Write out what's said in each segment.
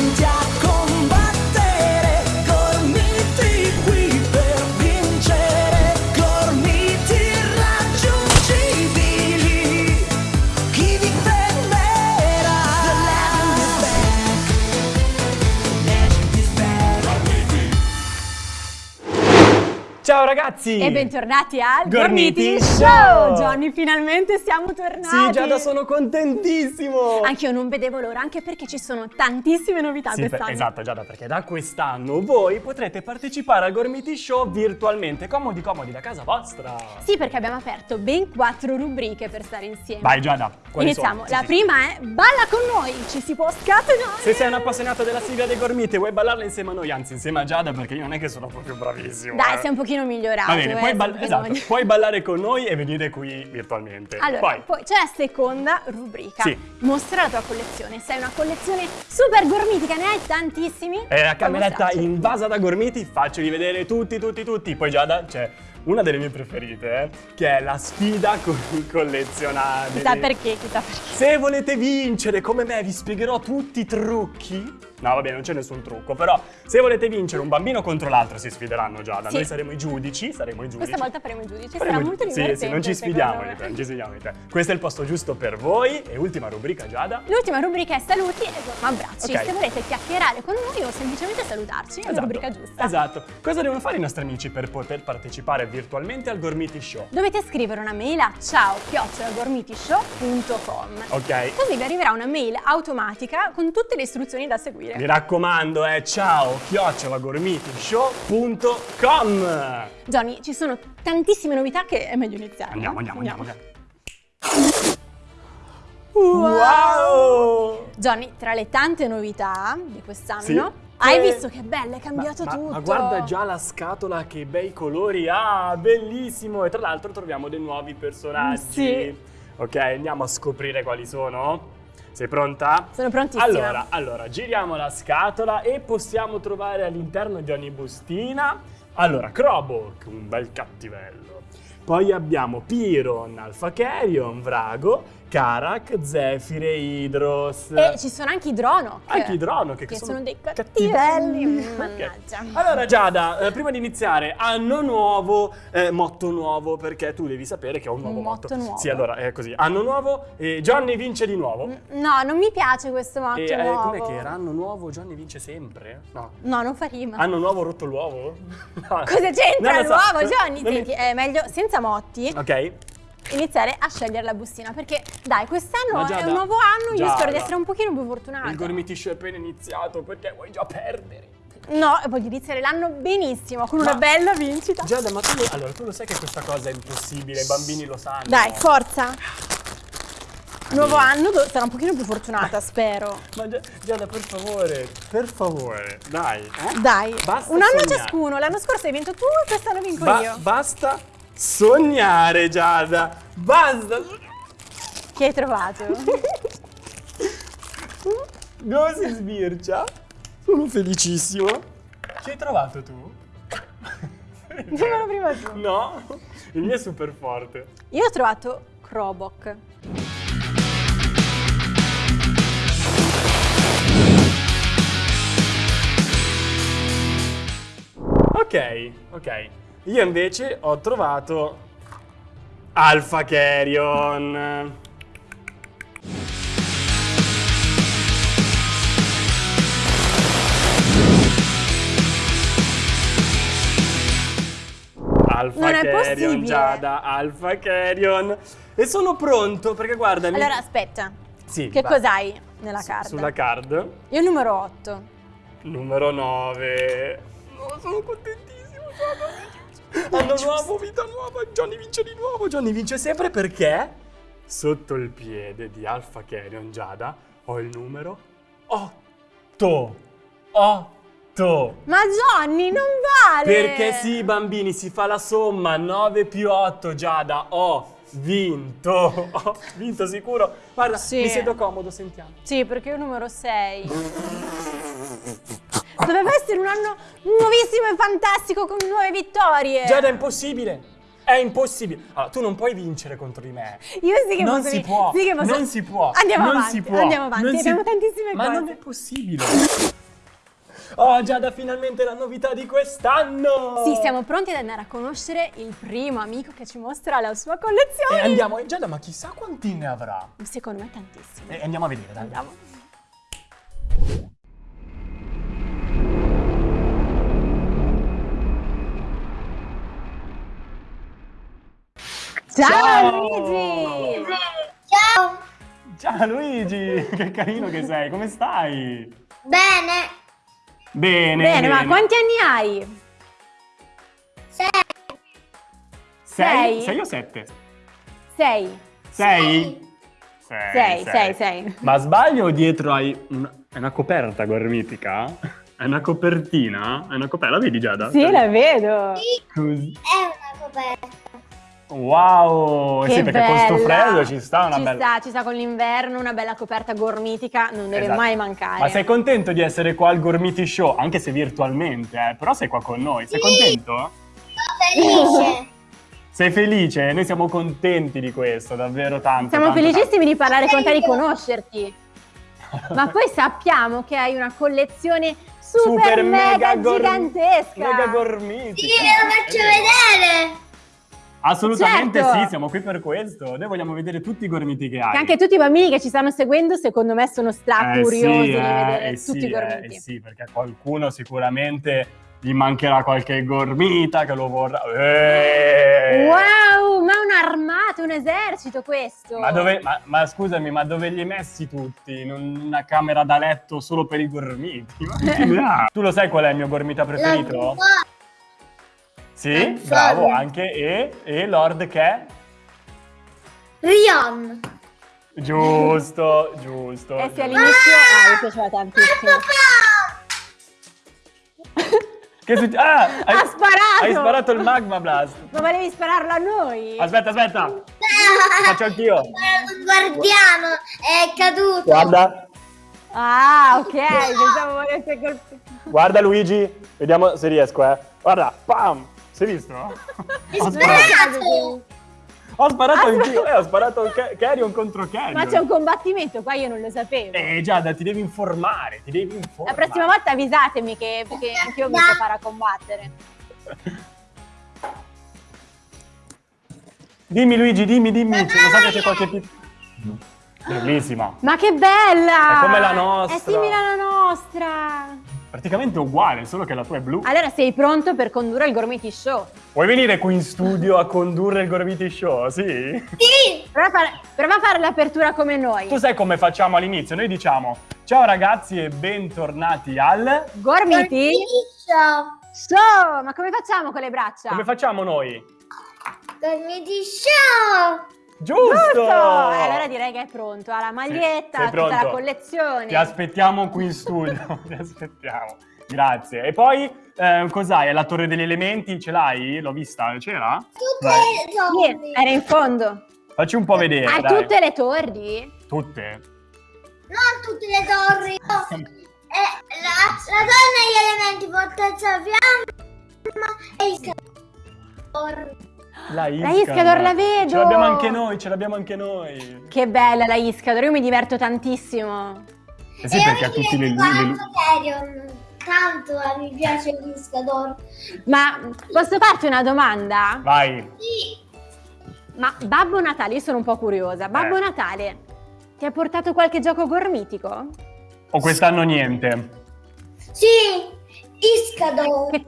pronti Ciao ragazzi! E bentornati al Gormiti Gormiti Show! Johnny, finalmente siamo tornati! Sì, Giada, sono contentissimo! Anch'io non vedevo l'ora, anche perché ci sono tantissime novità Sì, quest'anno. esatto Giada, perché da quest'anno voi potrete partecipare al Gormiti Show virtualmente, comodi comodi da casa vostra. Sì, perché abbiamo aperto ben quattro rubriche per stare insieme. Vai Giada, quali Iniziamo. Sì, La sì. prima è Balla con noi! Ci si può scatenare! Se sei un appassionato della sigla dei Gormiti e vuoi ballarla insieme a noi, anzi insieme a Giada, perché io non è che sono proprio bravissimo. Dai, eh. sei un pochino migliorato. Va bene, eh, puoi, ball- esatto, puoi ballare con noi e venire qui virtualmente. Allora, Poi, c'è la seconda rubrica. Sì. Mostra la tua collezione. Se hai una collezione super gormitica, ne hai tantissimi. È la cameretta invasa da gormiti, faccio vedere tutti, tutti, tutti. Poi Giada c'è una delle mie preferite, eh, che è la sfida con i collezionabili. Chissà perché, chissà perché. Se volete vincere come me, vi spiegherò tutti i trucchi. No, vabbè, non c'è nessun trucco, però se volete vincere un bambino contro l'altro si sfideranno Giada. Sì. Noi saremo i giudici, saremo i giudici. Questa volta faremo i giudici, Faremo sarà molto divertente. Sì, sì, non ci sfidiamo di te, non ci sfidiamo di te. Questo è il posto giusto per voi. E ultima rubrica, Giada. L'ultima rubrica è saluti e abbracci. Ok. Se volete chiacchierare con noi o semplicemente salutarci, è la rubrica giusta. Esatto. Cosa devono fare i nostri amici per poter partecipare virtualmente al Gormiti Show? Dovete scrivere una mail a ciao chiocciolagormitishow.com Ok? Così vi arriverà una mail automatica con tutte le istruzioni da seguire. Mi raccomando, eh, ciao, chiocciolagormitishow.com Johnny, ci sono tantissime novità che è meglio iniziare. Andiamo, andiamo, andiamo. andiamo. Wow! Wow! Johnny, tra le tante novità di quest'anno, Sì. hai Eh, visto che bella, è cambiato ma, tutto. ma guarda già la scatola, che bei colori ha, bellissimo! E tra l'altro troviamo dei nuovi personaggi. Sì. Ok, andiamo a scoprire quali sono. Sei pronta? Sono prontissima. Allora, allora, giriamo la scatola e possiamo trovare all'interno di ogni bustina. Allora, Krobok, un bel cattivello. Poi abbiamo Piron, Alpha Carrion, Vrago, Karak, Zefire, Hydros. E ci sono anche i Dronok. Anche i Drono che, Che sono, sono dei cattivelli. mannaggia. Allora Giada, eh, prima di iniziare, anno nuovo, eh, motto nuovo, perché tu devi sapere che ho un nuovo Un motto nuovo? Sì, allora è così. Anno nuovo, e Johnny vince di nuovo. No, non mi piace questo motto E eh, nuovo. com'è che era? Anno nuovo, Johnny vince sempre? No. No, non fa rima. Anno nuovo rotto l'uovo? No. Cosa c'entra lo so. l'uovo, Johnny? Non mi- Senti, è meglio senza motti Ok. Iniziare a scegliere la bustina perché dai, quest'anno è un nuovo anno, io spero di essere un pochino più fortunata. Il Gormiti Show è appena iniziato, perché vuoi già perdere? No, voglio iniziare l'anno benissimo, con Ma- una bella vincita. Giada, ma tu lo, allora, tu lo sai che questa cosa è impossibile, i bambini lo sanno. Dai, forza. Nuovo anno, sarò un pochino più fortunata, spero. Ma Gia- Giada, per favore, per favore, dai. eh? Dai, Basta un anno sognare. ciascuno. L'anno scorso hai vinto tu e quest'anno vinco Ba- io. basta sognare, Giada. Basta. Che hai trovato? Dove si sbircia? Sono felicissimo. Che hai trovato tu? Dimmelo prima tu. No, il mio è super forte. Io ho trovato Krobok. Ok, ok. Io invece ho trovato Alpha Carrion. Alpha Non è Carrion, possibile. Giada, Alpha Carrion. E sono pronto perché guarda. Allora, aspetta. Sì, Che cos'hai nella carta? Sulla card. Io numero 8. Numero 9. Oh, sono contentissimo, Giada. Anno nuovo, vita nuova. Johnny vince di nuovo. Johnny vince sempre perché sotto il piede di Alpha Carrion Giada ho il numero 8. 8. Ma Johnny, non vale! Perché sì, bambini, si fa la somma 9 più 8, Giada. Ho vinto. Ho vinto sicuro. Guarda, Sì. mi siedo comodo, sentiamo. Sì, perché io numero 6. Doveva essere un anno nuovissimo e fantastico con nuove vittorie. Giada, è impossibile. È impossibile. Allora, tu non puoi vincere contro di me. Io sì che non posso si può. sì che posso- Non si può. Andiamo non avanti, si può. andiamo avanti, Non si- abbiamo tantissime Ma cose. non è possibile. Oh, Giada, finalmente la novità di quest'anno. Sì, siamo pronti ad andare a conoscere il primo amico che ci mostra la sua collezione. E andiamo, Giada, ma chissà quanti ne avrà. Secondo me tantissimo. E andiamo a vedere, dai. Andiamo. Ciao, Ciao! Luigi! Ciao! Ciao Luigi, che carino che sei, come stai? Bene! Bene, Bene, ma quanti anni hai? Sei! Sei? sei? Sei o sette? Sei. Sei? Sei, sei, sei. Ma sbaglio o dietro hai una, è una coperta gormitica? È una copertina? È una coperta, la vedi Giada? Sì, la vedo. Così. È una coperta! Wow! Eh Che sì, perché con sto bella. freddo ci sta una ci bella... sta, ci sta con l'inverno, una bella coperta gormitica, non deve Esatto. mai mancare. Ma sei contento di essere qua al Gormiti Show? Anche se virtualmente, eh? Però sei qua con noi. Sei contento? Sono felice! Sei felice? Noi siamo contenti di questo, davvero tanto. Siamo tanto, felicissimi di parlare con te, di conoscerti. Ma poi sappiamo che hai una collezione super, Super mega, gor- gigantesca. Mega gormitica. Sì, ve lo faccio vedere! Assolutamente Certo. sì, siamo qui per questo. Noi vogliamo vedere tutti i gormiti che hai. Che anche tutti i bambini che ci stanno seguendo, secondo me, sono stra Eh curiosi sì, di eh, vedere eh tutti sì, i gormiti. eh, sì, perché a qualcuno sicuramente gli mancherà qualche gormita che lo vorrà. Eh! Wow, ma un armato, un esercito questo. Ma, dove, ma, ma scusami, ma dove li hai messi tutti? In una camera da letto solo per i gormiti? Tu lo sai qual è il mio gormita preferito? La Sì, Eh, bravo, anche e, e Lord che è? Rion! Giusto, giusto. Eh sì, giusto. all'inizio ah, mi piaceva tantissimo. Che succe- Ah, hai, Ha sparato! Hai sparato il magma blast. Ma volevi spararlo a noi? Aspetta, aspetta. Faccio anch'io. Un guardiano è caduto! Guarda, Ah, ok, pensavo volesse colpire. guarda Luigi. Vediamo se riesco, eh. Guarda, pam. È visto? Ho sparato, ho sparato anch'io. Eh, ho sparato Ca- Carrion contro Carrion. Ma c'è un combattimento, qua io non lo sapevo. Eh, Giada, ti devi informare, ti devi informare. La prossima volta avvisatemi che, perché anch'io mi preparo a combattere. Dimmi Luigi, dimmi, dimmi. Lo so che c'è qualche pip... Bellissima. Ma che bella! È come la nostra. È simile alla nostra! Praticamente uguale, solo che la tua è blu. Allora sei pronto per condurre il Gormiti Show? Vuoi venire qui in studio a condurre il Gormiti Show? Sì? Sì! Prova a fare, prova a fare l'apertura come noi. Tu sai come facciamo all'inizio? Noi diciamo ciao ragazzi e bentornati al... Gormiti Show! Show! Ma come facciamo con le braccia? Come facciamo noi? Gormiti Show! Giusto! Giusto! Eh, allora direi che è pronto. Ha la maglietta, sei tutta la collezione. Ti aspettiamo qui in studio, ti aspettiamo. Grazie. E poi eh, cos'hai? È la torre degli elementi? Ce l'hai? L'ho vista? C'era? Tutte le torri! Sì, era in fondo. Facci un po' vedere. Hai dai. tutte le torri? Tutte? Non tutte le torri! no. Eh, la, la donna e gli elementi fortezza fiamma e il scalore. La La Iscador la vedo! Ce l'abbiamo anche noi, ce l'abbiamo anche noi. Che bella la Iscador, io mi diverto tantissimo. Eh sì, e perché io ha mi tutti le, le- tanto, Carrion. Tanto eh, mi piace l'Iscador. Ma posso farti una domanda? Vai. Sì! Ma Babbo Natale, io sono un po' curiosa. Babbo Eh. Natale, ti ha portato qualche gioco gormitico? O quest'anno niente? Sì! Iscador! Che-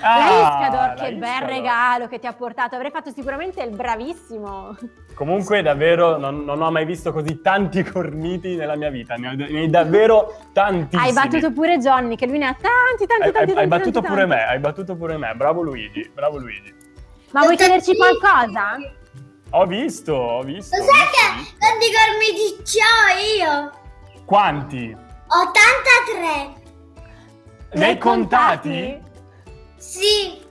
Ah, la Iscador, la che bel regalo che ti ha portato. Avrei fatto sicuramente il bravissimo. Comunque, davvero, non, non ho mai visto così tanti corniti nella mia vita. Ne ho, ne hai davvero tantissimi. Hai battuto pure Johnny, che lui ne ha tanti, tanti, Hai, tanti. hai- tanti, hai battuto tanti, pure tanti. me, hai battuto pure me. Bravo Luigi, bravo Luigi. Ma vuoi chiederci qualcosa? Ho visto, ho visto. Lo ho sai ho che quanti gormiti ho io? Quanti? 83! Ne hai contati? Sì!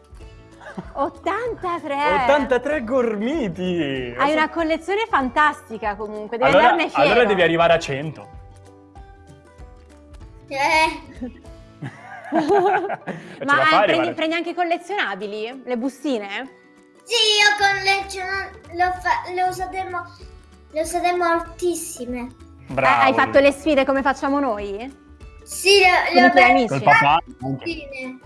83. 83 gormiti! Hai una collezione fantastica comunque, devi allora, andarne fiero. allora devi arrivare a 100. Eh, Ma fai eh, prendi, prendi anche i collezionabili? Le bustine? Sì, io con le ce- le ho, fa- le ho usate, mo- le ho usate moltissime. Bravo. Eh, Hai fatto le sfide come facciamo noi? Sì, le, Con le ho messe amici? Col papà? tutte.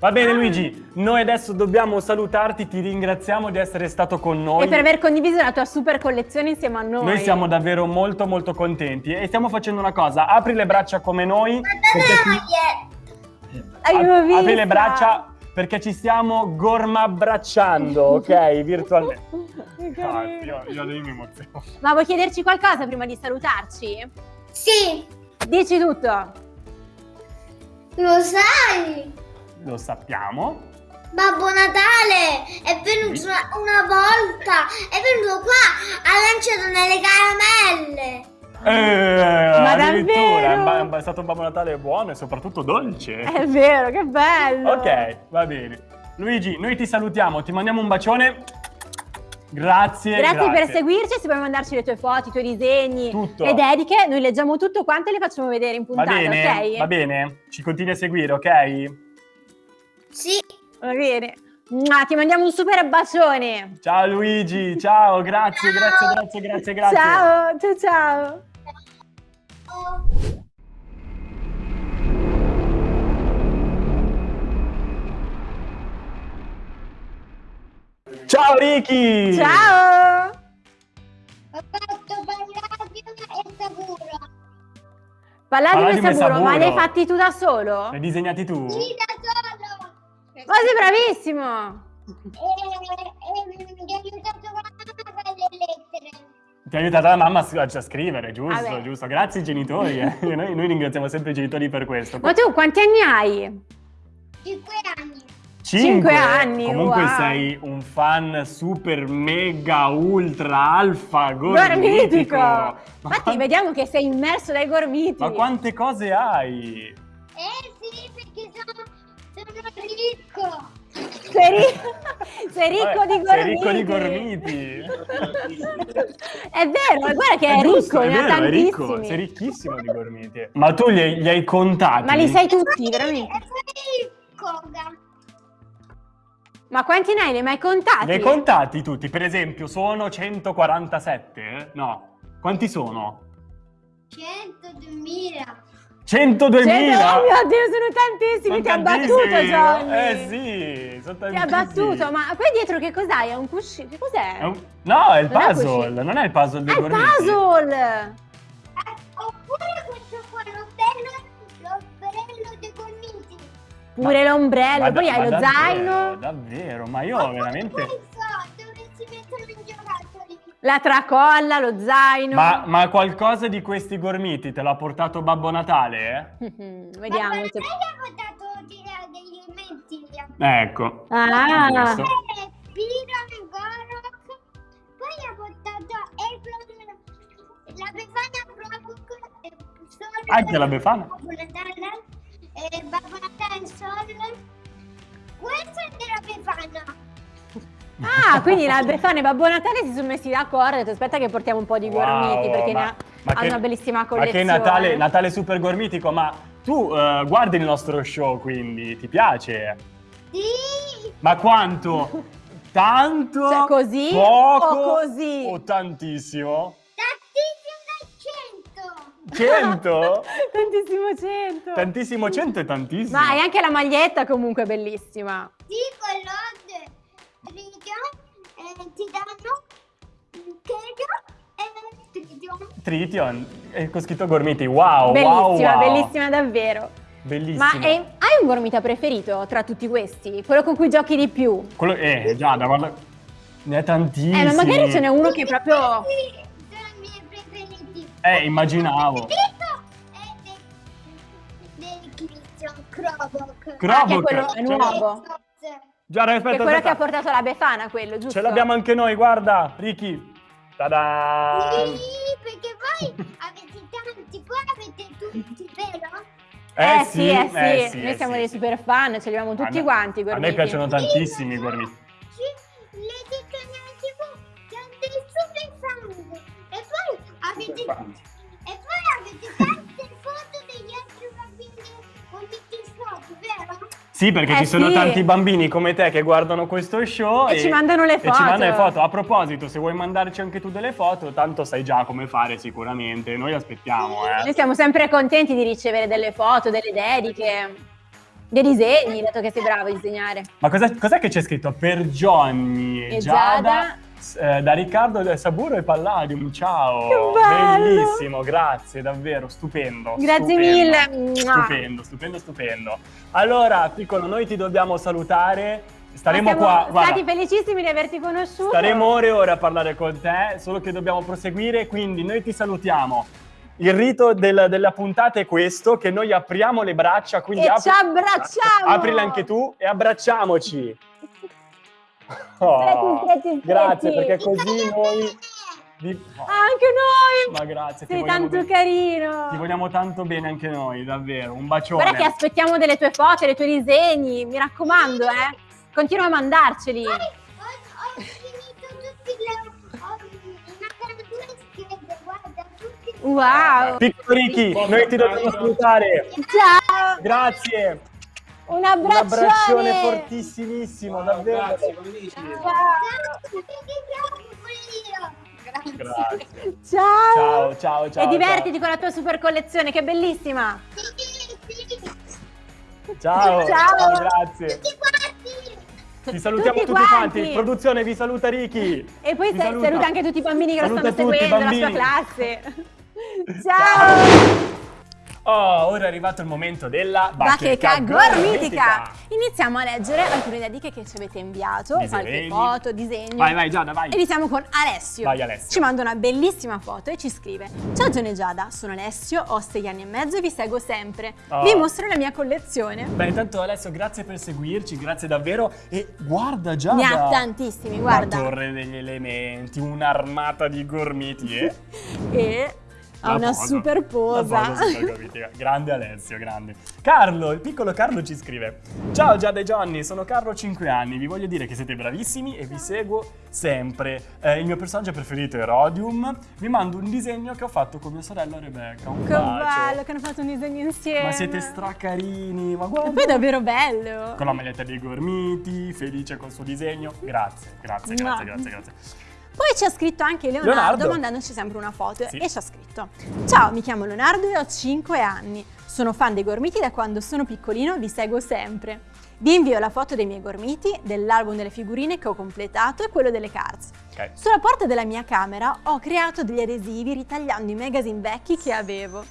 Va bene Luigi, noi adesso dobbiamo salutarti, ti ringraziamo di essere stato con noi. E per aver condiviso la tua super collezione insieme a noi. Noi siamo davvero molto molto contenti e stiamo facendo una cosa, apri le braccia come noi. ti- Apri le braccia perché ci stiamo gormabbracciando, ok? Virtualmente. Ah, carino. io, io mi emoziono. Ma vuoi chiederci qualcosa prima di salutarci? Sì, Dici tutto. lo sai. Lo sappiamo. Babbo Natale è venuto una, una volta, è venuto qua, ha lanciato nelle caramelle. Eh, Ma davvero? è è stato un Babbo Natale buono e soprattutto dolce. È vero, che bello. Ok, va bene. Luigi, noi ti salutiamo, ti mandiamo un bacione. Grazie. Grazie, per seguirci, se vuoi mandarci le tue foto, i tuoi disegni, Tutto. le dediche, noi leggiamo tutto quanto e le facciamo vedere in Va puntata, bene? ok? Va bene? Ci continui a seguire, ok? Sì, Va bene. Mua, ti mandiamo un super bacione. Ciao Luigi, ciao, grazie, grazie, grazie, grazie, grazie. Ciao, ciao, ciao. Ciao Ricky! Ciao. ho fatto Palladio e Saburo. Palladio e Saburo, ma li hai fatti tu da solo? Li hai disegnati tu? Sì, da. Ma sei bravissimo. E, e mi ha aiutato con la fare le lettere. Ti ha aiutato la mamma a a scrivere, giusto, Vabbè. giusto. Grazie ai genitori. eh. noi, noi ringraziamo sempre i genitori per questo. Ma tu quanti anni hai? Cinque anni. cinque anni, Comunque wow. sei un fan super mega ultra alfa gormitico. Gormitico. Ma, Infatti vediamo che sei immerso dai gormiti. ma quante cose hai? Sono ricco. Sei, ri- sei ricco Vabbè, di gormiti. sei ricco di gormiti. è vero, guarda che è, giusto, ricco, è ne vero, è ricco, sei ricchissimo di gormiti. Ma tu li hai, li hai contati? Ma li sai tutti, veramente. Sono ricco. Ma quanti ne hai? Li hai mai contati? Li hai contati tutti? Per esempio, sono 147? eh? No. Quanti sono? 102.000. 102.000! Cento- Oh mio Dio, sono tantissimi. Sono Ti ha battuto, tantissimi, Johnny. Eh sì, sono Ti ha tantissimi. battuto, ma poi dietro che cos'hai? È un cuscino? Che cos'è? È un- No, è il Non è puzzle, cuscino. non è il puzzle dei È il gormiti. puzzle! Eh, oppure questo qua, l'ombrello, l'ombrello dei gormiti. Pure l'ombrello, poi hai lo davvero, zaino, Davvero, ma io veramente... la tracolla, lo zaino. Ma, ma qualcosa di questi gormiti te l'ha portato Babbo Natale? Ma Vediamo. per se- ha portato degli elementi. Eh? Ecco. Ah, Questo. Eh, Piran, Gorok, poi ha portato la Befana Brokuk, e Sol. Anche la Befana? Babbo Natale, e Babbo Natale Sol. Questo è della Befana. Ah, quindi la Befana e Babbo Natale si sono messi d'accordo e detto aspetta che portiamo un po' di gormiti Wow, perché ma- ne ha, ma che- una bellissima Ma collezione. che Natale, Natale super gormitico, ma tu eh, guardi il nostro show quindi, ti piace? Sì, Ma quanto? Tanto? Cioè, così Poco? o così? O tantissimo? tantissimo da 100. 100? Tantissimo cento. Tantissimo 100 è tantissimo. Ma hai anche la maglietta comunque bellissima. Sì, quello riga, eh, ti danno un chego e tridio. Trition, è con scritto gormiti, wow, bellissima, wow, wow. bellissima davvero. Bellissimo. Ma eh, hai un gormita preferito tra tutti questi? Quello con cui giochi di più? Quello, eh, già, da guarda... Ne è tantissimi. Eh, ma magari ce n'è uno che proprio... Sì, sono i miei preferiti. Eh, immaginavo. È Krobok. Krobok, Ah, che è quello è ce l'ho- Già, Che è aspetta, quello che ha aspetta. portato la Befana, quello, giusto? Ce l'abbiamo anche noi, guarda, Ricky. Tada! Sì, perché voi avete tanti, voi avete tutti, vero? Eh, sì, eh sì, eh sì, noi eh siamo sì. dei super fan, ce li abbiamo tutti A quanti A me piacciono tantissimi i gormiti. Sì, perché Eh ci sono sì. tanti bambini come te che guardano questo show E ci mandano le E ci foto. mandano le foto. A proposito, se vuoi mandarci anche tu delle foto, tanto sai già come fare sicuramente. Noi aspettiamo, Noi eh. siamo sempre contenti di ricevere delle foto, delle dediche, dei disegni, dato che sei bravo a disegnare. Ma cos'è che c'è scritto? Per Johnny e E Giada, Giada. Eh, da Riccardo del Saburo e Palladium. Ciao! Bellissimo, grazie, davvero, stupendo. Grazie stupendo, mille. Stupendo, stupendo, stupendo. Allora, piccolo, noi ti dobbiamo salutare. Staremo siamo qua, guarda. stati felicissimi di averti conosciuto. Staremo ore e ore a parlare con te, solo che dobbiamo proseguire, quindi noi ti salutiamo. Il rito del- della puntata è questo, che noi apriamo le braccia, quindi E apri- ci abbracciamo! aprila anche tu e abbracciamoci. Oh, Stretti, stretti, stretti. grazie, perché così noi... vi- oh, Anche noi! Ma grazie, ti Sei vogliamo tanto bene. carino! Ti vogliamo tanto bene anche noi, davvero. Un bacione. Guarda che aspettiamo delle tue foto, dei tuoi disegni, mi raccomando, eh. Continua a mandarceli. Ho, ho finito tutti le... Ho una caratura scrive, guarda, tutti... Wow! Piccolo Ricky, noi ti dobbiamo salutare. Ciao! Grazie. Un Un abbraccione! abbraccione fortissimissimo, davvero. Grazie, come dici? Ciao! Grazie. Ciao! Ciao, ciao, ciao. e divertiti con la tua super collezione, che è bellissima! Ciao, Ciao. grazie. Ti salutiamo Tutti tutti, quanti. quanti. Produzione vi saluta Ricky. E poi saluta. saluta anche tutti i bambini che Saluta lo stanno tutti seguendo, la sua classe. Ciao! Oh, ora è arrivato il momento della Bacheca gormitica. gormitica! Iniziamo a leggere alcune dediche che ci avete inviato, qualche foto, disegni. Vai, vai, Giada, vai. Iniziamo con Alessio. Vai, Alessio. Ci manda una bellissima foto e ci scrive: Ciao Gione Giada, sono Alessio, ho sei anni e mezzo e vi seguo sempre. Oh. Vi mostro la mia collezione. Beh, intanto Alessio, grazie per seguirci, grazie davvero. E guarda Giada. Ne ha tantissimi, guarda. La torre degli elementi, un'armata di gormiti e... E ha una posa. super posa. Grande Alessio, grande. Carlo, il piccolo Carlo ci scrive. Ciao Giada e Johnny, sono Carlo 5 anni. Vi voglio dire che siete bravissimi e vi seguo sempre. Eh, il mio personaggio preferito è Rodium. Vi mando un disegno che ho fatto con mia sorella Rebecca. Un Che bacio. bello che hanno fatto un disegno insieme. Ma siete stracarini, ma E guarda. poi è davvero bello. Con la maglietta dei gormiti, felice col suo disegno. Grazie, grazie, grazie, grazie, grazie. Poi ci ha scritto anche Leonardo, Leonardo. mandandoci sempre una foto Sì. e ci ha scritto Ciao, mi chiamo Leonardo e ho 5 anni. Sono fan dei gormiti da quando sono piccolino vi seguo sempre. Vi invio la foto dei miei gormiti, dell'album delle figurine che ho completato e quello delle cards. Ok. Sulla porta della mia camera ho creato degli adesivi ritagliando i magazine vecchi che avevo.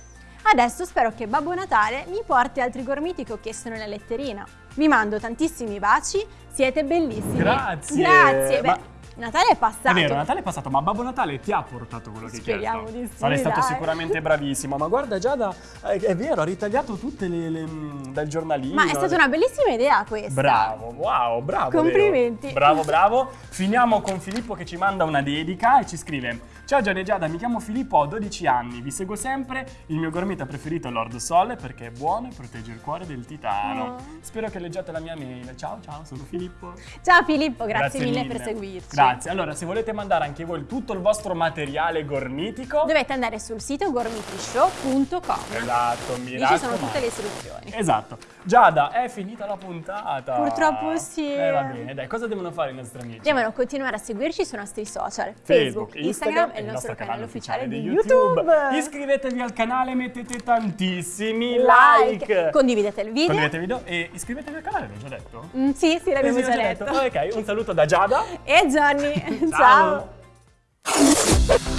Adesso spero che Babbo Natale mi porti altri gormiti che ho chiesto nella letterina. Vi mando tantissimi baci, siete bellissimi. Grazie. Grazie. Ma- Natale è passato. È vero, Natale è passato, ma Babbo Natale ti ha portato quello che hai Speriamo chiesto? di sì, Sarai stato sicuramente bravissimo. Ma guarda, Giada, eh, è vero, ha ritagliato tutte le, le- mm, dal giornalino. Ma è stata una bellissima idea questa. Bravo, wow, bravo. Leo. Complimenti. Bravo, bravo. Finiamo con Filippo che ci manda una dedica e ci scrive: Ciao Giada e Giada, mi chiamo Filippo, ho 12 anni, vi seguo sempre. Il mio gormita preferito è Lord Sole perché è buono e protegge il cuore del titano. Oh. Spero che leggiate la mia mail. Ciao, ciao, sono Filippo. Ciao Filippo, grazie, mille, per seguirci. Grazie. Allora, se volete mandare anche voi tutto il vostro materiale gormitico, Dovete andare sul sito gormitishow.com. esatto, mi Lì ci sono tutte le istruzioni. Esatto. Giada, è finita la puntata. Purtroppo sì. Eh, va bene, dai, cosa devono fare i nostri amici? Devono continuare a seguirci sui nostri social, Facebook, Facebook, Instagram e il nostro canale ufficiale di YouTube. Iscrivetevi al canale, mettete tantissimi Like, like. condividete il video. Condividete il video e iscrivetevi al canale, l'ho già detto? Mm, sì, sì, l'abbiamo sì, già l'ho detto. Ok, un saluto da Giada. E Johnny, Ciao. ciao.